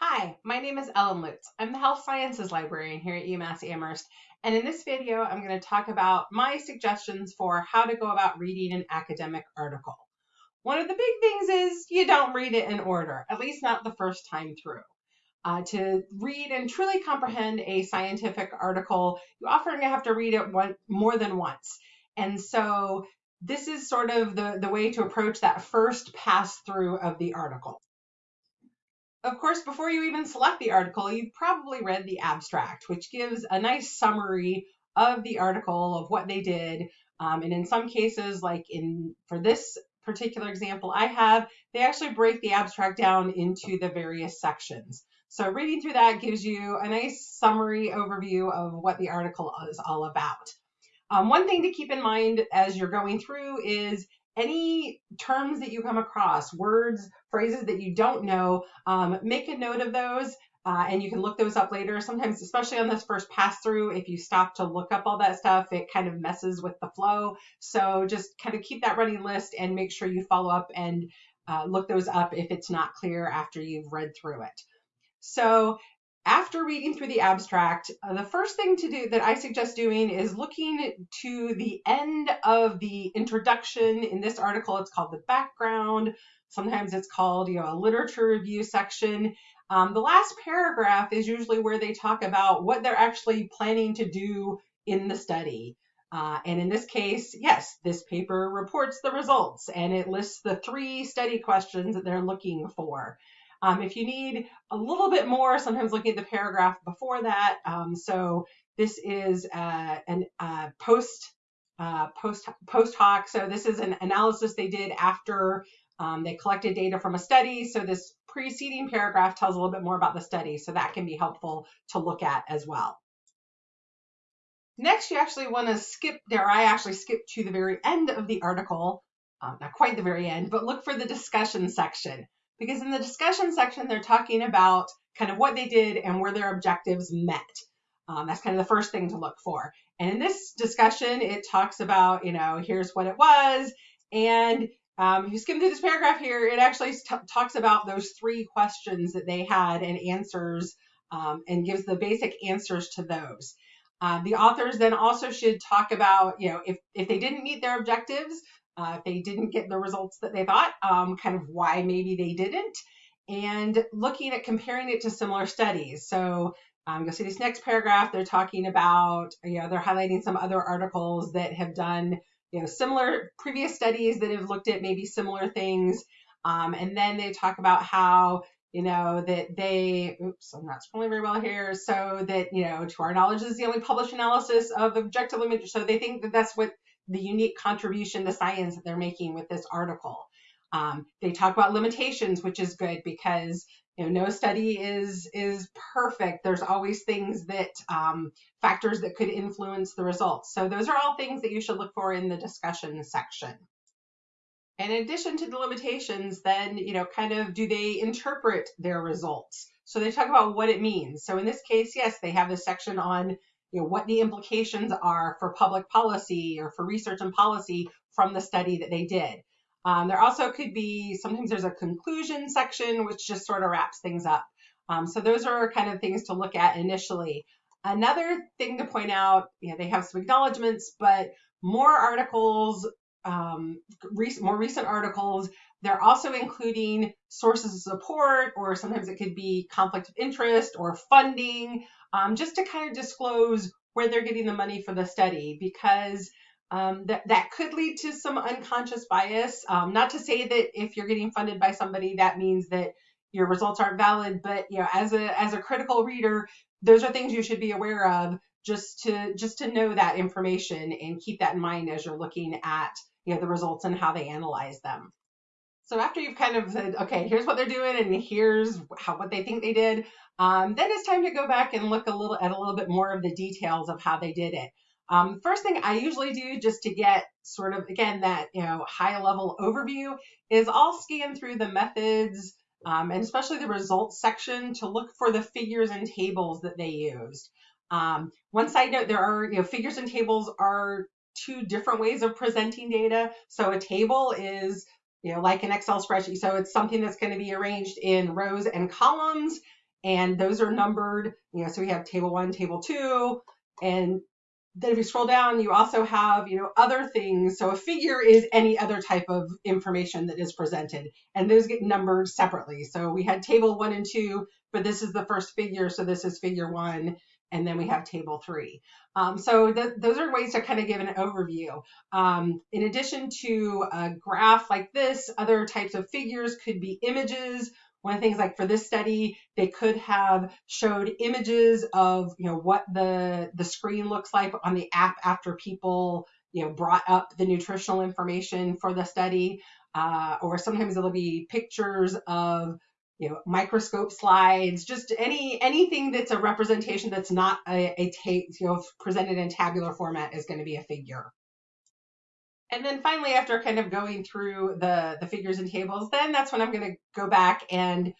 Hi, my name is Ellen Lutz. I'm the Health Sciences Librarian here at UMass Amherst, and in this video I'm going to talk about my suggestions for how to go about reading an academic article. One of the big things is you don't read it in order, at least not the first time through. Uh, to read and truly comprehend a scientific article, you often have to read it one, more than once. And so this is sort of the, the way to approach that first pass through of the article. Of course, before you even select the article, you've probably read the abstract, which gives a nice summary of the article, of what they did. Um, and in some cases, like in for this particular example I have, they actually break the abstract down into the various sections. So reading through that gives you a nice summary overview of what the article is all about. Um, one thing to keep in mind as you're going through is any terms that you come across, words, phrases that you don't know, um, make a note of those. Uh, and you can look those up later. Sometimes, especially on this first pass through, if you stop to look up all that stuff, it kind of messes with the flow. So just kind of keep that running list and make sure you follow up and uh, look those up if it's not clear after you've read through it. So after reading through the abstract, uh, the first thing to do that I suggest doing is looking to the end of the introduction. In this article, it's called the background. Sometimes it's called, you know, a literature review section. Um, the last paragraph is usually where they talk about what they're actually planning to do in the study. Uh, and in this case, yes, this paper reports the results and it lists the three study questions that they're looking for. Um, if you need a little bit more, sometimes looking at the paragraph before that. Um, so this is uh, an uh, post uh, post post hoc. So this is an analysis they did after um, they collected data from a study. So this preceding paragraph tells a little bit more about the study. So that can be helpful to look at as well. Next, you actually want to skip there. I actually skip to the very end of the article, uh, not quite the very end, but look for the discussion section because in the discussion section, they're talking about kind of what they did and where their objectives met. Um, that's kind of the first thing to look for. And in this discussion, it talks about, you know, here's what it was. And um, if you skim through this paragraph here, it actually talks about those three questions that they had and answers um, and gives the basic answers to those. Uh, the authors then also should talk about, you know, if, if they didn't meet their objectives, uh, if they didn't get the results that they thought, um, kind of why maybe they didn't, and looking at comparing it to similar studies. So um, you'll see this next paragraph, they're talking about, you know, they're highlighting some other articles that have done, you know, similar previous studies that have looked at maybe similar things. Um, and then they talk about how, you know, that they, oops, I'm not scrolling very well here. So that, you know, to our knowledge, this is the only published analysis of objective limit. So they think that that's what the unique contribution to science that they're making with this article. Um, they talk about limitations, which is good because you know no study is is perfect. There's always things that um, factors that could influence the results. So those are all things that you should look for in the discussion section. In addition to the limitations, then you know kind of do they interpret their results? So they talk about what it means. So in this case, yes, they have a section on you know, what the implications are for public policy or for research and policy from the study that they did. Um, there also could be, sometimes there's a conclusion section, which just sort of wraps things up. Um, so those are kind of things to look at initially. Another thing to point out, you know, they have some acknowledgments, but more articles, um, rec more recent articles, they're also including sources of support, or sometimes it could be conflict of interest or funding, um, just to kind of disclose where they're getting the money for the study because um, that, that could lead to some unconscious bias. Um, not to say that if you're getting funded by somebody, that means that your results aren't valid, but you know, as a as a critical reader, those are things you should be aware of just to just to know that information and keep that in mind as you're looking at you know the results and how they analyze them. So after you've kind of said, okay, here's what they're doing and here's how what they think they did, um, then it's time to go back and look a little at a little bit more of the details of how they did it. Um, first thing I usually do just to get sort of again that you know high level overview is I'll scan through the methods um, and especially the results section to look for the figures and tables that they used. Um, one side note, there are you know figures and tables are two different ways of presenting data. So a table is you know, like an Excel spreadsheet. So it's something that's going to be arranged in rows and columns. and those are numbered. You know, so we have table one, table two, and then if you scroll down, you also have, you know, other things. So a figure is any other type of information that is presented, and those get numbered separately. So we had table one and two, but this is the first figure, so this is figure one, and then we have table three. Um, so th those are ways to kind of give an overview. Um, in addition to a graph like this, other types of figures could be images one of the things like for this study, they could have showed images of, you know, what the, the screen looks like on the app after people, you know, brought up the nutritional information for the study. Uh, or sometimes it'll be pictures of, you know, microscope slides, just any anything that's a representation that's not a, a tape, you know, presented in tabular format is going to be a figure. And then finally, after kind of going through the, the figures and tables, then that's when I'm going to go back and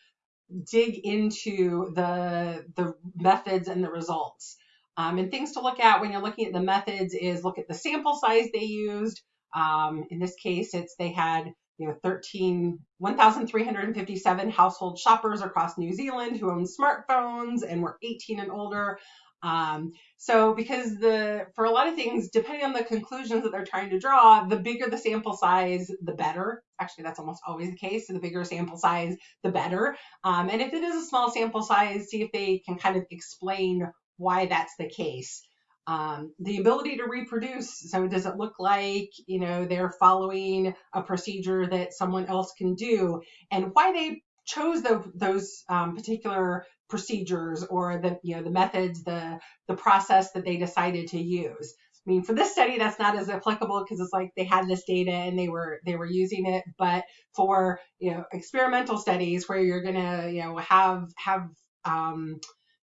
dig into the, the methods and the results. Um, and things to look at when you're looking at the methods is look at the sample size they used. Um, in this case, it's they had you know 13 1,357 household shoppers across New Zealand who own smartphones and were 18 and older. Um, so because the for a lot of things, depending on the conclusions that they're trying to draw, the bigger the sample size, the better. Actually, that's almost always the case. So the bigger sample size, the better. Um, and if it is a small sample size, see if they can kind of explain why that's the case. Um, the ability to reproduce. So does it look like you know they're following a procedure that someone else can do, and why they chose the, those um, particular procedures or the you know the methods, the the process that they decided to use. I mean, for this study, that's not as applicable because it's like they had this data and they were they were using it. But for you know experimental studies where you're gonna you know have have um,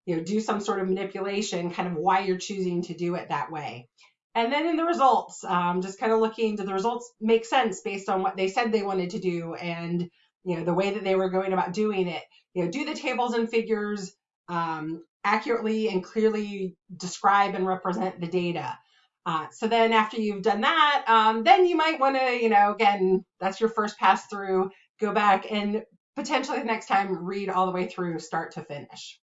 you know do some sort of manipulation, kind of why you're choosing to do it that way. And then in the results, um, just kind of looking, do the results make sense based on what they said they wanted to do and you know the way that they were going about doing it? You know do the tables and figures um, accurately and clearly describe and represent the data. Uh, so then after you've done that um, then you might want to you know again that's your first pass through go back and potentially the next time read all the way through start to finish